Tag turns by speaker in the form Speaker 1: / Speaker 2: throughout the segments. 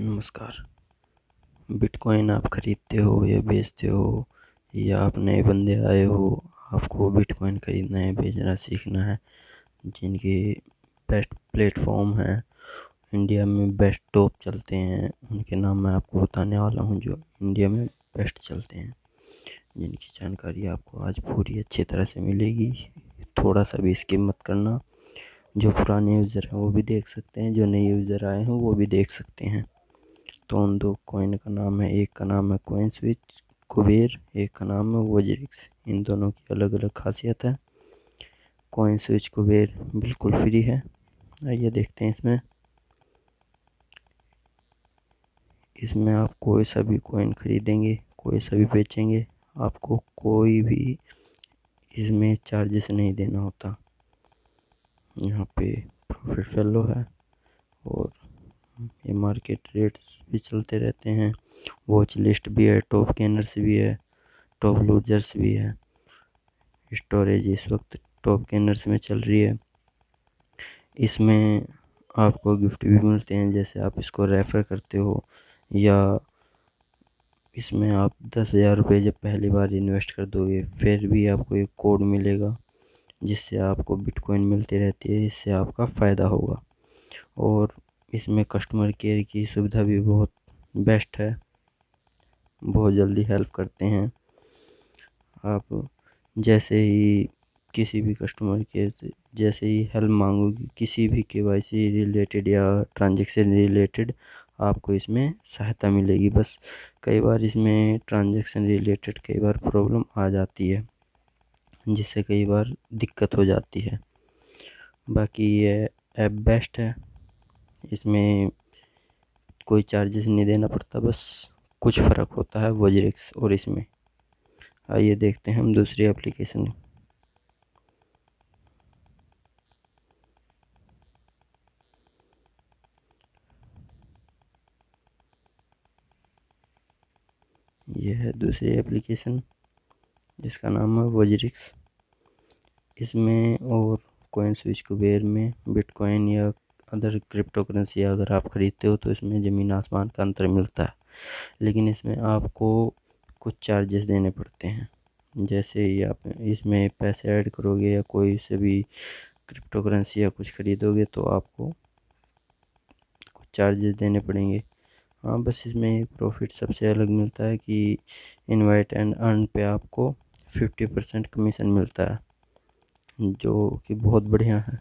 Speaker 1: नमस्कार। बिटकॉइन आप खरीदते हो या बेचते हो, या आप नए बंदे आए हो, आपको बिटकॉइन खरीदना है, बेचना, सीखना है, जिनके बेस्ट प्लेटफॉर्म हैं इंडिया में बेस्ट टॉप चलते हैं, उनके नाम मैं आपको बताने वाला हूँ, जो इंडिया में बेस्ट चलते हैं, जिनकी जानकारी आपको आज पूरी अच्छी तरह से मिलेगी। थोड़ा सा भी स्किप मत करना, जो पुराने यूज़र हैं, वो भी देख सकते हैं, जो नए यूज़र आए हैं, वो भी देख सकते हैं। तो उन दो कॉइन का नाम है, एक का नाम है कॉइन स्विच कुबेर, एक का नाम है वोजरिक्स। इन दोनों की अलग अलग खासियत है। कॉइन स्विच कुबेर बिल्कुल फ्री है। आइए देखते हैं इसमें। इसमें आप कोई सा भी कॉइन खरीदेंगे, कोई सा भी बेचेंगे, आपको कोई भी इसमें चार्जेस नहीं देना होता। यहाँ पे प्रॉफिट फैलो है और ये मार्केट रेट्स भी चलते रहते हैं। वॉच लिस्ट भी है टॉप गेनर्स भी है टॉप लूजर्स भी है। स्टोरेज इस वक्त टॉप गेनर्स में चल रही है। इसमें आपको गिफ्ट भी मिलते हैं, जैसे आप इसको रेफ़र करते हो, या इसमें आप दस हज़ार रुपये जब पहली बार इन्वेस्ट कर दोगे, फिर भी आपको एक कोड मिलेगा, जिससे आपको बिटकॉइन मिलती रहती है, इससे आपका फ़ायदा होगा। और इसमें कस्टमर केयर की सुविधा भी बहुत बेस्ट है। बहुत जल्दी हेल्प करते हैं। आप जैसे ही किसी भी कस्टमर केयर से, जैसे ही हेल्प मांगोगे, किसी भी के वाई सी रिलेटेड या ट्रांजेक्शन रिलेटेड आपको इसमें सहायता मिलेगी। बस कई बार इसमें ट्रांजेक्शन रिलेटेड कई बार प्रॉब्लम आ जाती है, जिससे कई बार दिक्कत हो जाती है। बाकी ये ऐप बेस्ट है। इसमें कोई चार्जेस नहीं देना पड़ता, बस कुछ फ़र्क होता है वजरिक्स और इसमें। आइए देखते हैं हम दूसरी एप्लीकेशन यह है दूसरी एप्लीकेशन जिसका नाम है वजरिक्स इसमें और कोइन स्विच कुबेर में बिटकॉइन या अदर क्रिप्टो करेंसी अगर आप ख़रीदते हो तो इसमें ज़मीन आसमान का अंतर मिलता है। लेकिन इसमें आपको कुछ चार्जेस देने पड़ते हैं। जैसे ही आप इसमें पैसे ऐड करोगे या कोई से भी क्रिप्टो करेंसी या कुछ ख़रीदोगे तो आपको कुछ चार्जेस देने पड़ेंगे। हाँ बस इसमें प्रॉफिट सबसे अलग मिलता है कि इनवाइट एंड अर्न पे आपको फिफ्टी परसेंट कमीशन मिलता है, जो कि बहुत बढ़िया है।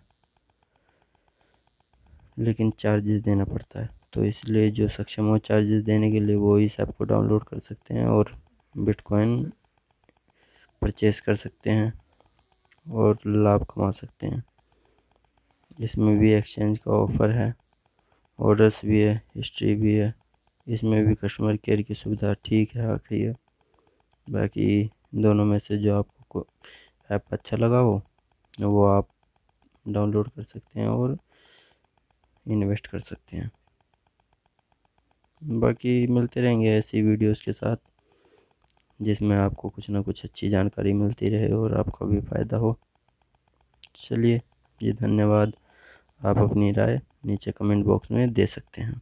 Speaker 1: लेकिन चार्जेस देना पड़ता है। तो इसलिए जो सक्षम हो चार्जेस देने के लिए वो इस ऐप को डाउनलोड कर सकते हैं और बिटकॉइन परचेस कर सकते हैं और लाभ कमा सकते हैं। इसमें भी एक्सचेंज का ऑफ़र है ऑर्डर्स भी है हिस्ट्री भी है। इसमें भी कस्टमर केयर की सुविधा ठीक है, आखिरी है। बाकी दोनों में से जो आपको ऐप अच्छा लगा हो, वो आप डाउनलोड कर सकते हैं और इन्वेस्ट कर सकते हैं। बाकी मिलते रहेंगे ऐसी वीडियोस के साथ, जिसमें आपको कुछ ना कुछ अच्छी जानकारी मिलती रहे और आपका भी फ़ायदा हो। चलिए जी, धन्यवाद। आप अपनी राय नीचे कमेंट बॉक्स में दे सकते हैं।